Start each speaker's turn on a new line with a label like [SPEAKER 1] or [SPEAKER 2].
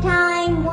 [SPEAKER 1] time.